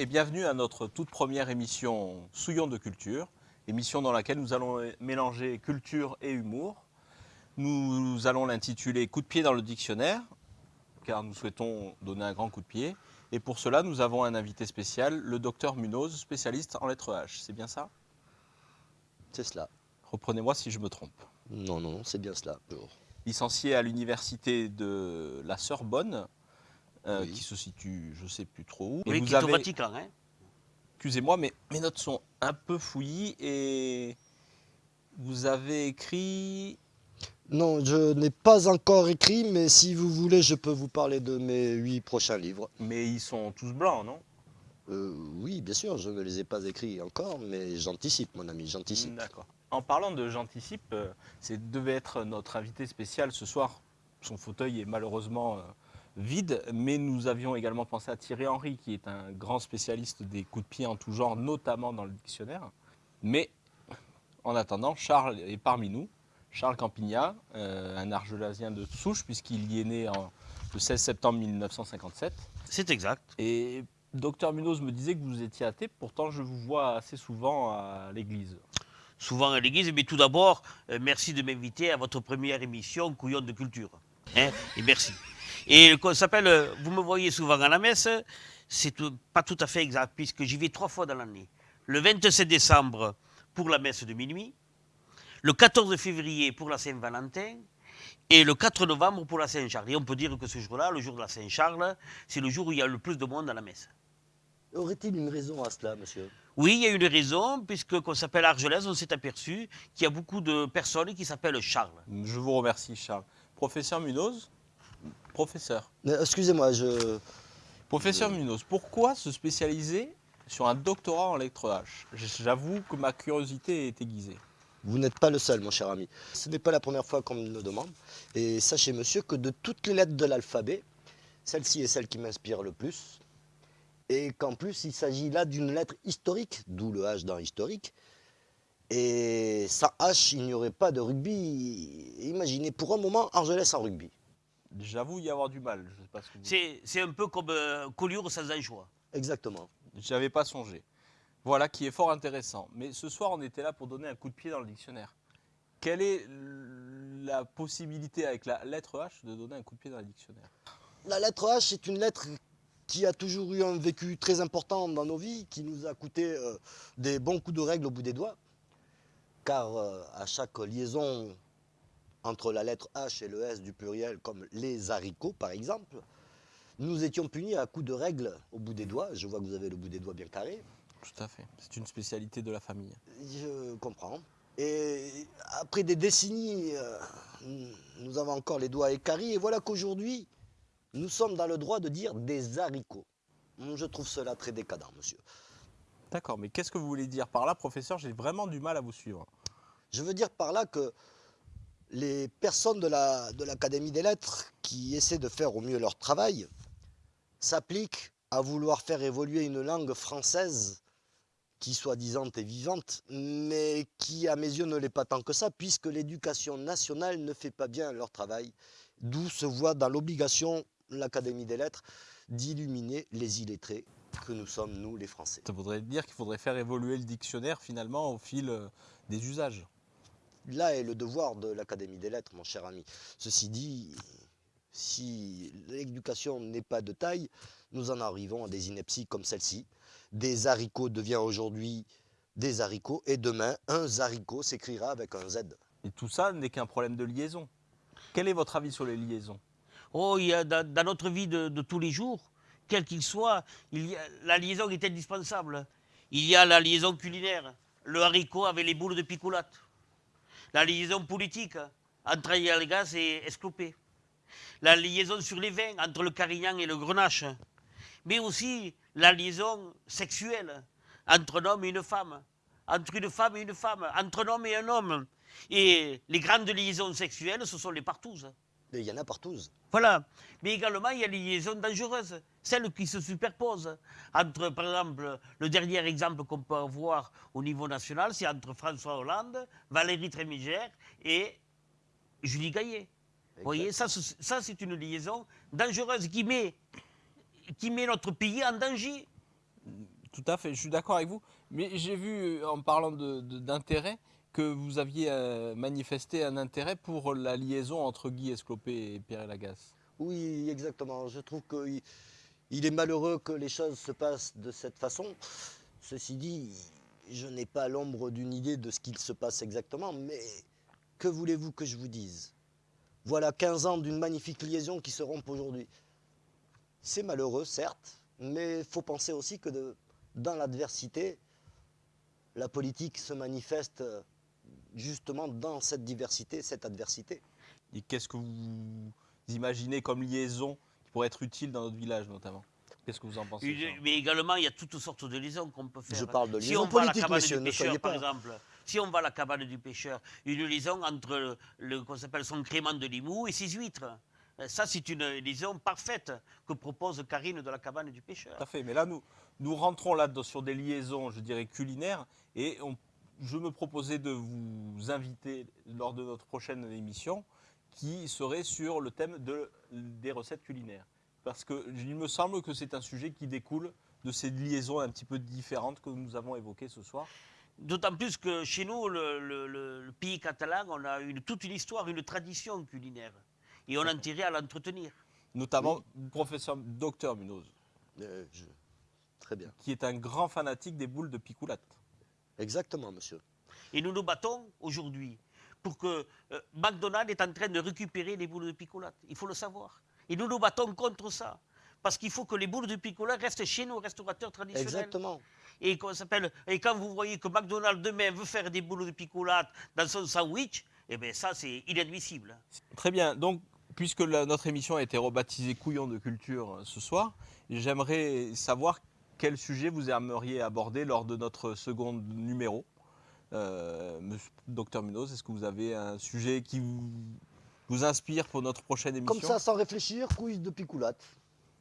Et bienvenue à notre toute première émission Souillon de culture, émission dans laquelle nous allons mélanger culture et humour. Nous allons l'intituler Coup de pied dans le dictionnaire, car nous souhaitons donner un grand coup de pied. Et pour cela, nous avons un invité spécial, le docteur Munoz, spécialiste en lettres H. C'est bien ça? C'est cela. Reprenez-moi si je me trompe. Non, non, non, c'est bien cela. Licencié à l'université de la Sorbonne, euh, Oui. qui se situe, je ne sais plus trop où. Et Oui, vous qui est au Vatican. Hein Excusez-moi, mais mes notes sont un peu fouillis et vous avez écrit. Non, je n'ai pas encore écrit, mais si vous voulez, je peux vous parler de mes huit prochains livres. Mais ils sont tous blancs, non? Euh, oui, bien sûr, je ne les ai pas écrits encore, mais j'anticipe, mon ami, j'anticipe. D'accord. En parlant de j'anticipe, euh, c'est devait être notre invité spécial ce soir. Son fauteuil est malheureusement euh, vide, mais nous avions également pensé à Thierry Henry, qui est un grand spécialiste des coups de pied en tout genre, notamment dans le dictionnaire. Mais en attendant, Charles est parmi nous. Charles Campignat, euh, un argelasien de souche, puisqu'il y est né en- le 16 septembre 1957. C'est exact. Et docteur Munoz me disait que vous étiez athée, pourtant je vous vois assez souvent à l'église. Souvent à l'église, mais tout d'abord, euh, merci de m'inviter à votre première émission Couillon de culture. Hein et merci. Et qu'on s'appelle, euh, vous me voyez souvent à la messe, c'est pas tout à fait exact, puisque j'y vais trois fois dans l'année. Le 27 décembre pour la messe de minuit, le 14 février pour la Saint-Valentin, et le 4 novembre pour la Saint-Charles. Et on peut dire que ce jour-là, le jour de la Saint-Charles, c'est le jour où il y a le plus de monde à la messe. Aurait-il une raison à cela, monsieur? Oui, il y a une raison, puisque qu'on s'appelle Argelès, on s'est aperçu qu'il y a beaucoup de personnes qui s'appellent Charles. Je vous remercie, Charles. Professeur Munoz? Professeur. Euh, Excusez-moi, je... Professeur Munoz, pourquoi se spécialiser sur un doctorat en lettres H? J'avoue que ma curiosité est aiguisée. vous n'êtes pas le seul, mon cher ami. Ce n'est pas la première fois qu'on me le demande. Et sachez, monsieur, que de toutes les lettres de l'alphabet, celle-ci est celle qui m'inspire le plus. Et qu'en plus, il s'agit là d'une lettre historique, d'où le H dans historique. Et sans H, il n'y aurait pas de rugby. Imaginez pour un moment Argelès en rugby. J'avoue y avoir du mal. Je sais pas ce que vous... C'est un peu comme euh, Collioure sans anchois. Exactement. J'y avais pas songé. Voilà qui est fort intéressant. Mais ce soir, on était là pour donner un coup de pied dans le dictionnaire. Quelle est la possibilité avec la lettre H de donner un coup de pied dans le dictionnaire? La lettre H est une lettre qui a toujours eu un vécu très important dans nos vies, qui nous a coûté euh, des bons coups de règle au bout des doigts. Car euh, à chaque liaison entre la lettre H et le S du pluriel, comme les haricots par exemple, nous étions punis à coups de règle au bout des doigts. Je vois que vous avez le bout des doigts bien carré. Tout à fait. C'est une spécialité de la famille. Je comprends. Et après des décennies, euh, nous avons encore les doigts écaris. Et voilà qu'aujourd'hui, nous sommes dans le droit de dire des haricots. Je trouve cela très décadent, monsieur. D'accord, mais qu'est-ce que vous voulez dire par là, professeur? J'ai vraiment du mal à vous suivre. Je veux dire par là que les personnes de la- de l'Académie des lettres qui essaient de faire au mieux leur travail s'appliquent à vouloir faire évoluer une langue française qui soi-disant est vivante, mais qui à mes yeux ne l'est pas tant que ça, puisque l'éducation nationale ne fait pas bien leur travail, d'où se voit dans l'obligation l'Académie des lettres d'illuminer les illettrés que nous sommes, nous les Français. Ça voudrait dire qu'il faudrait faire évoluer le dictionnaire finalement au fil euh, des usages. Là est le devoir de l'Académie des lettres, mon cher ami. Ceci dit, si l'éducation n'est pas de taille, nous en arrivons à des inepties comme celle-ci. Des haricots devient aujourd'hui des haricots et demain, un haricot s'écrira avec un Z. Et tout ça n'est qu'un problème de liaison. Quel est votre avis sur les liaisons? Oh, il y a dans, dans notre vie de, de tous les jours, quel qu'il soit, il y a- la liaison est indispensable. Il y a la liaison culinaire, le haricot avec les boules de picolate. La liaison politique, entre Ayalgas et Esclopé. La liaison sur les vins, entre le Carignan et le Grenache. Mais aussi la liaison sexuelle, entre un homme et une femme. Entre une femme et une femme, entre un homme et un homme. Et les grandes liaisons sexuelles, ce sont les partouzes. Et il y en a partout. Voilà. Mais également, il y a les liaisons dangereuses, celles qui se superposent. Entre, par exemple, le dernier exemple qu'on peut avoir au niveau national, c'est entre François Hollande, Valérie Trémigère et Julie Gaillet. Vous voyez, ça, ça c'est une liaison dangereuse qui met, qui met notre pays en danger. Tout à fait, je suis d'accord avec vous. Mais j'ai vu, en parlant de- de- d'intérêt, que vous aviez euh, manifesté un intérêt pour la liaison entre Guy Esclopé et Pierre Lagasse. Oui, exactement. Je trouve qu'il il est malheureux que les choses se passent de cette façon. Ceci dit, je n'ai pas l'ombre d'une idée de ce qu'il se passe exactement, mais que voulez-vous que je vous dise? Voilà 15 ans d'une magnifique liaison qui se rompt aujourd'hui. C'est malheureux, certes, mais il faut penser aussi que dans l'adversité, la politique se manifeste justement dans cette diversité, cette adversité. Et qu'est-ce que vous imaginez comme liaison qui pourrait être utile dans notre village notamment? Qu'est-ce que vous en pensez Une- mais également, il y a toutes sortes de liaisons qu'on peut faire. Je parle de si liaison on va à la cabane monsieur, du ne pêcheur, soyez par exemple, si on va à la cabane du pêcheur, une liaison entre le, le- qu'on s'appelle son crément de Limoux et ses huîtres. Euh, Ça, c'est une liaison parfaite que propose Karine de la cabane du pêcheur. Tout à fait. Mais là, nous, nous rentrons là dans- sur des liaisons, je dirais, culinaires. Et on- je me proposais de vous inviter lors de notre prochaine émission qui serait sur le thème de, des recettes culinaires. Parce qu'il me semble que c'est un sujet qui découle de ces liaisons un petit peu différentes que nous avons évoquées ce soir. D'autant plus que chez nous, le, le- le- le pays catalan, on a une, toute une histoire, une tradition culinaire. Et on a intérêt à l'entretenir. Notamment le professeur Docteur Munoz, Euh, je- Très bien. qui est un grand fanatique des boules de picoulate. Exactement, monsieur. Et nous nous battons aujourd'hui pour que euh, McDonald's est en train de récupérer les boules de picolate. Il faut le savoir. Et nous nous battons contre ça. Parce qu'il faut que les boules de picolate restent chez nos restaurateurs traditionnels. Exactement. Et, qu'on s'appelle- et quand vous voyez que McDonald's demain veut faire des boules de picolate dans son sandwich, eh bien ça c'est inadmissible. Très bien. Donc, puisque la- notre émission a été rebaptisée Couillon de culture euh, ce soir, j'aimerais savoir quel sujet vous aimeriez aborder lors de notre second numéro? Euh, Docteur Munoz, est-ce que vous avez un sujet qui vous, vous inspire pour notre prochaine émission? Comme ça, sans réfléchir, couille de picoulate.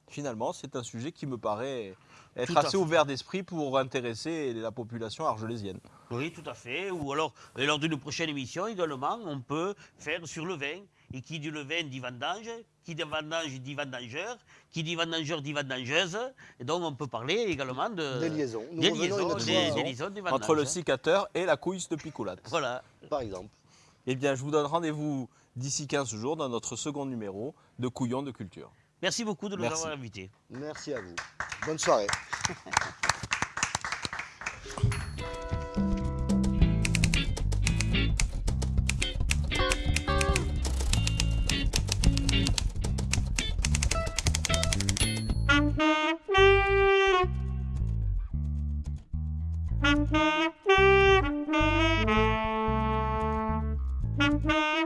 Finalement, c'est un sujet qui me paraît être assez fait. ouvert d'esprit pour intéresser la population argelésienne. Oui, tout à fait. Ou alors, lors d'une prochaine émission également, on peut faire sur le vin. Et qui dit le vin dit vendange, qui dit vendange dit vendangeur, qui dit vendangeur dit vendangeuse. Et donc, on peut parler également de. Des liaisons. Nous des liaisons, des- hein, liaisons, des Entre le cicateur et la couille de picoulate. Voilà. par exemple. Eh bien, je vous donne rendez-vous d'ici 15 jours dans notre second numéro de Couillon de culture. Merci beaucoup de nous Merci. avoir invités. Merci à vous. Bonne soirée. Thank you.